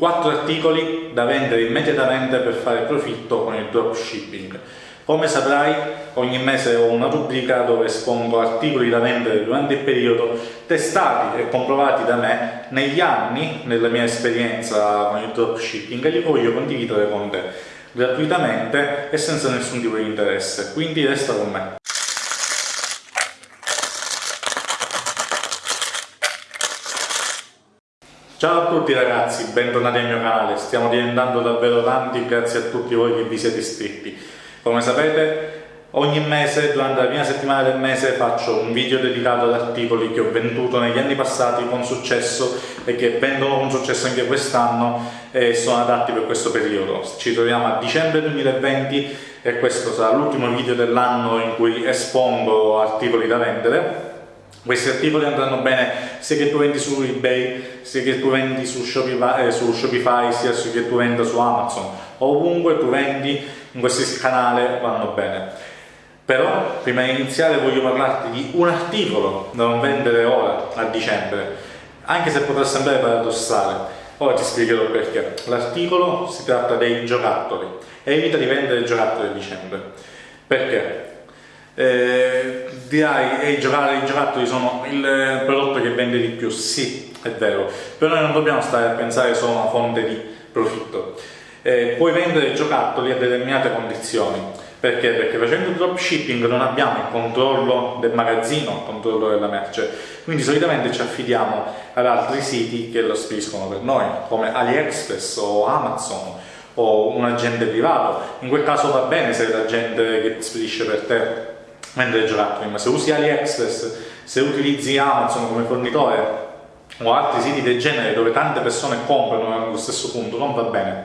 4 articoli da vendere immediatamente per fare profitto con il dropshipping. Come saprai, ogni mese ho una rubrica dove espongo articoli da vendere durante il periodo testati e comprovati da me negli anni, nella mia esperienza con il dropshipping, e li voglio condividere con te gratuitamente e senza nessun tipo di interesse. Quindi resta con me. Ciao a tutti ragazzi, bentornati al mio canale, stiamo diventando davvero tanti grazie a tutti voi che vi siete iscritti. Come sapete ogni mese, durante la prima settimana del mese, faccio un video dedicato ad articoli che ho venduto negli anni passati con successo e che vendono con successo anche quest'anno e sono adatti per questo periodo. Ci troviamo a dicembre 2020 e questo sarà l'ultimo video dell'anno in cui espongo articoli da vendere questi articoli andranno bene sia che tu vendi su eBay, sia che tu vendi su Shopify, eh, su Shopify sia che tu venda su Amazon. Ovunque tu vendi in questo canale vanno bene. Però prima di iniziare voglio parlarti di un articolo da non vendere ora, a dicembre, anche se potrà sembrare paradossale. Ora ti spiegherò perché. L'articolo si tratta dei giocattoli. Evita di vendere giocattoli a dicembre. Perché? Eh, dirai, e i giocattoli sono il prodotto che vende di più, sì, è vero, però noi non dobbiamo stare a pensare solo a una fonte di profitto. Eh, puoi vendere giocattoli a determinate condizioni, perché? Perché facendo dropshipping non abbiamo il controllo del magazzino, il controllo della merce, quindi solitamente ci affidiamo ad altri siti che lo spediscono per noi, come AliExpress o Amazon o un agente privato. In quel caso va bene se l'agente che spedisce per te vendere giocattoli, ma se usi AliExpress, se utilizzi Amazon come fornitore o altri siti del genere dove tante persone comprano allo stesso punto, non va bene.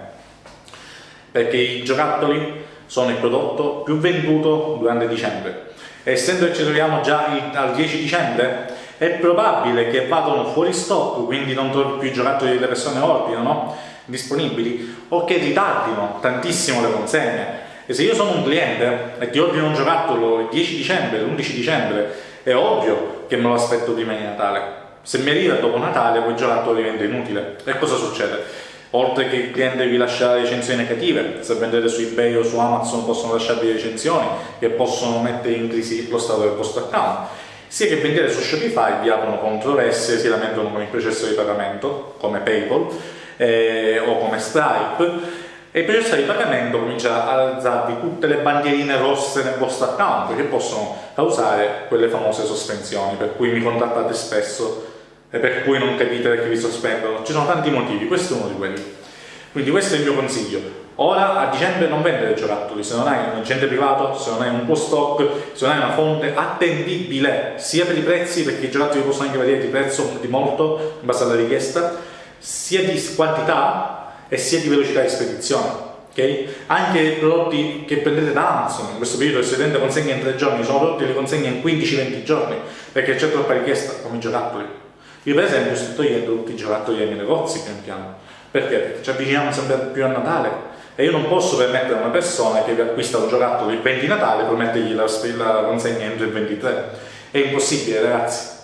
Perché i giocattoli sono il prodotto più venduto durante dicembre. Essendo che ci troviamo già al 10 dicembre, è probabile che vadano fuori stock, quindi non trovi più i giocattoli che le persone ordinano disponibili, o che ritardino tantissimo le consegne e se io sono un cliente e ti ordino un giocattolo il 10 dicembre, l'11 dicembre, è ovvio che me lo aspetto prima di Natale. Se mi arriva dopo Natale, quel giocattolo diventa inutile. E cosa succede? Oltre che il cliente vi lascia recensioni negative, se vendete su eBay o su Amazon possono lasciarvi recensioni che possono mettere in crisi lo stato del vostro account, sia che vendete su Shopify vi aprono controversie, si lamentano con il processo di pagamento, come PayPal eh, o come Stripe, e il processo di pagamento comincia ad alzarvi tutte le bandierine rosse nel vostro account che possono causare quelle famose sospensioni per cui mi contattate spesso e per cui non capite perché vi sospendono. Ci sono tanti motivi, questo è uno di quelli. Quindi questo è il mio consiglio. Ora a dicembre non vendere giocattoli se non hai un agente privato, se non hai un tuo stock se non hai una fonte attendibile sia per i prezzi perché i giocattoli possono anche variare di prezzo di molto in base alla richiesta sia di quantità e sia di velocità di spedizione. Okay? Anche i prodotti che prendete da Amazon, in questo periodo il studente consegna in 3 giorni, sono prodotti che li consegna in 15-20 giorni, perché c'è troppa richiesta, come i giocattoli. Io per esempio sto togliendo tutti i giocattoli dai miei negozi pian piano. Perché? Perché ci avviciniamo sempre più a Natale e io non posso permettere a una persona che vi acquista un giocattolo il 20 Natale promettergli la, la consegna entro il 23. È impossibile ragazzi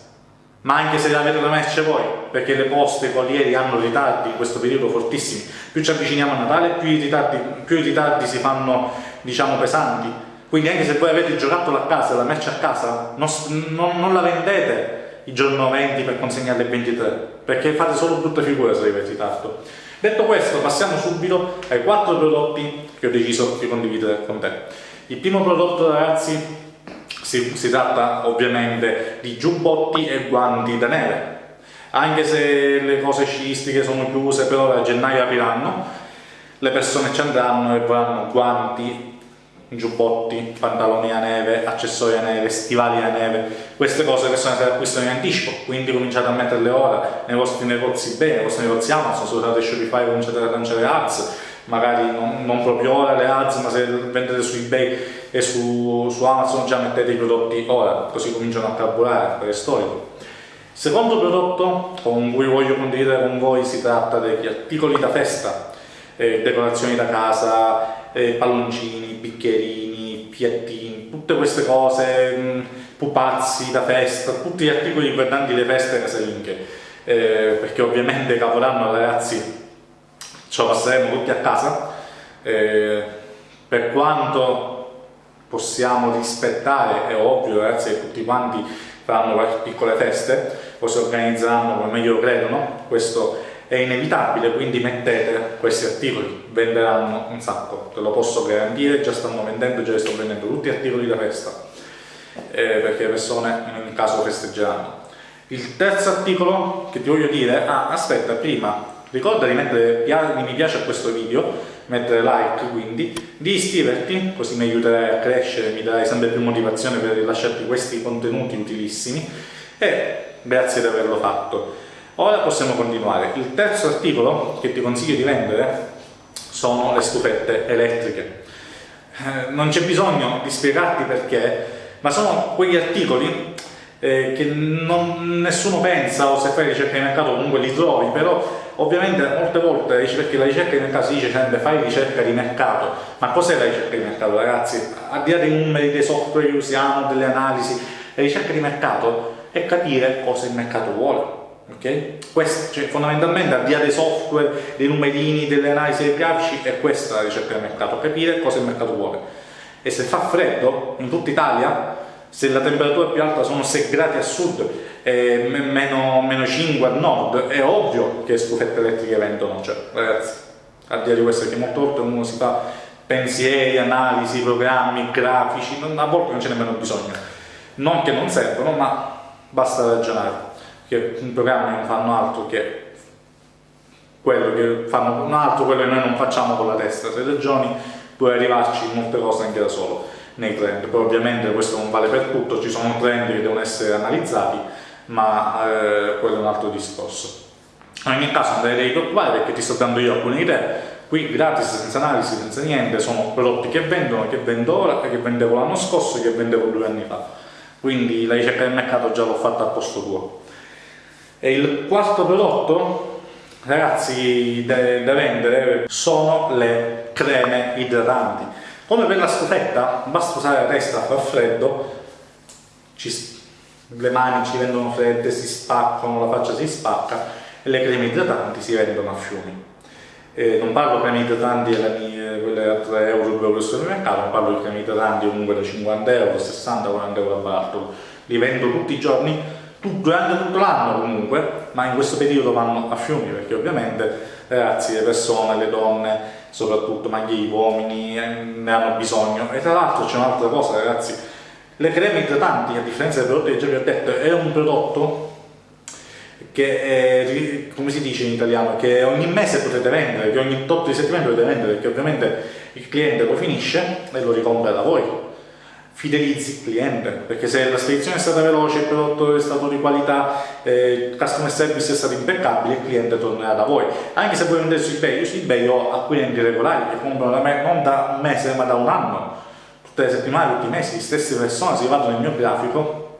ma anche se la merce voi, perché le poste, i corrieri hanno ritardi in questo periodo fortissimi, più ci avviciniamo a Natale più i ritardi, più i ritardi si fanno diciamo pesanti, quindi anche se voi avete il giocattolo a casa, la merce a casa, non, non, non la vendete il giorno 20 per consegnarle il 23, perché fate solo brutta figura se avete ritardo. Detto questo, passiamo subito ai quattro prodotti che ho deciso di condividere con te. Il primo prodotto ragazzi si, si tratta ovviamente di giubbotti e guanti da neve. Anche se le cose sciistiche sono chiuse, però a gennaio apriranno, le persone ci andranno e vorranno guanti, giubbotti, pantaloni a neve, accessori a neve, stivali a neve, queste cose le persone se le acquistano in anticipo, quindi cominciate a metterle ora. Nei vostri negozi bene, nei vostri negozi Amazon, se usate Shopify cominciate a lanciare ads, magari non, non, proprio ora le ads, ma se vendete su eBay e su, su, Amazon già mettete i prodotti ora, così cominciano a carburare, per è storico. Secondo prodotto con cui voglio condividere con voi si tratta degli articoli da festa, eh, decorazioni da casa, eh, palloncini, bicchierini, piattini, tutte queste cose, mh, mm, pupazzi da festa, tutti gli articoli riguardanti le feste casalinghe, eh, perché ovviamente Capodanno ragazzi ce passeremo tutti a casa, eh, per quanto possiamo rispettare, è ovvio ragazzi che tutti quanti faranno piccole feste o si organizzeranno come meglio credono, questo è inevitabile, quindi mettete questi articoli, venderanno un sacco, te lo posso garantire, già stanno vendendo, già sto vendendo tutti gli articoli da festa, eh, perché le persone in ogni caso festeggeranno. Il terzo articolo che ti voglio dire, ah aspetta prima, ricorda di mettere mi piace a questo video, mettere like quindi, di iscriverti, così mi aiuterai a crescere, mi darai sempre più motivazione per rilasciarti questi contenuti utilissimi e grazie di averlo fatto. Ora possiamo continuare. Il terzo articolo che ti consiglio di vendere sono le stufette elettriche. Eh, non c'è bisogno di spiegarti perché, ma sono quegli articoli eh, che non, nessuno pensa o se fai ricerca di mercato comunque li trovi, però ovviamente molte volte perché la ricerca di mercato si dice sempre fai ricerca di mercato, ma cos'è la ricerca di mercato ragazzi? Al di là dei numeri, dei software che usiamo, delle analisi, la ricerca di mercato è capire cosa il mercato vuole. Okay? Questo, cioè, fondamentalmente al di dei software, dei numerini, delle analisi dei grafici, è questa la ricerca di mercato, capire cosa il mercato vuole. E se fa freddo in tutta Italia, se la temperatura più alta sono 6 gradi a sud e meno, meno 5 a nord, è ovvio che stufette elettriche vendono, cioè ragazzi, al di là di questo che molte volte uno si fa pensieri, analisi, programmi, grafici, non, a volte non c'è nemmeno bisogno. Non che non servono, ma basta ragionare, che i programmi non fanno altro che quello che fanno un altro, quello che noi non facciamo con la testa, se ragioni puoi arrivarci in molte cose anche da solo nei trend, poi ovviamente questo non vale per tutto, ci sono trend che devono essere analizzati, ma eh, quello è un altro discorso. In ogni caso non devi preoccupare perché ti sto dando io alcune idee, qui gratis, senza analisi, senza niente, sono prodotti che vendono, che vendo ora, che vendevo l'anno scorso e che vendevo due anni fa. Quindi la ricerca del mercato già l'ho fatta al posto tuo. E il quarto prodotto, ragazzi, da vendere sono le creme idratanti come per la stufetta, basta usare la testa, fa freddo, ci, le mani ci rendono fredde, si spaccano, la faccia si spacca e le creme idratanti si vendono a fiumi. Eh, non parlo di creme idratanti quelle a 3 euro, 2 euro al supermercato, non parlo di creme idratanti comunque da 50 euro, 60, 40 euro a barattolo. Li vendo tutti i giorni, durante tutto l'anno comunque, ma in questo periodo vanno a fiumi perché ovviamente ragazzi, le persone, le donne soprattutto, ma anche gli uomini eh, ne hanno bisogno. E tra l'altro c'è un'altra cosa, ragazzi, le creme idratanti, a differenza dei prodotti che già vi ho detto, è un prodotto che è, come si dice in italiano, che ogni mese potete vendere, che ogni tot di settimane potete vendere, perché ovviamente il cliente lo finisce e lo ricompra da voi fidelizzi il cliente, perché se la spedizione è stata veloce, il prodotto è stato di qualità, eh, il customer service è stato impeccabile, il cliente tornerà da voi. Anche se voi vendete su eBay, io su eBay ho acquirenti regolari che comprano da me non da un mese ma da un anno, tutte le settimane, tutti i mesi, le stesse persone si vanno nel mio grafico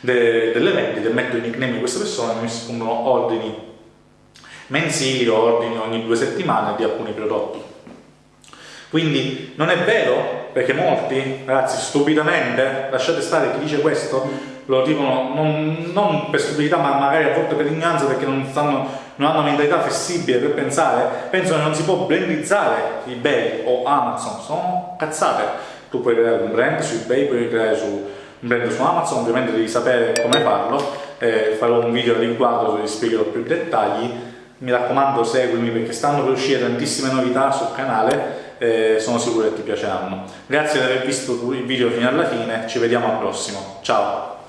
de delle vendite, metto i nickname di queste persone e mi comprano ordini mensili o ordini ogni due settimane di alcuni prodotti. Quindi non è vero, perché molti, ragazzi, stupidamente, lasciate stare chi dice questo, lo dicono non, non per stupidità, ma magari a volte per ignoranza, perché non, stanno, non hanno mentalità flessibile per pensare, pensano che non si può brandizzare eBay o Amazon, sono cazzate. Tu puoi creare un brand su eBay, puoi creare su, un brand su Amazon, ovviamente devi sapere come farlo, eh, farò un video a riguardo dove vi spiegherò più dettagli, mi raccomando seguimi perché stanno per uscire tantissime novità sul canale eh, sono sicuro che ti piaceranno. Grazie di aver visto il video fino alla fine, ci vediamo al prossimo, ciao!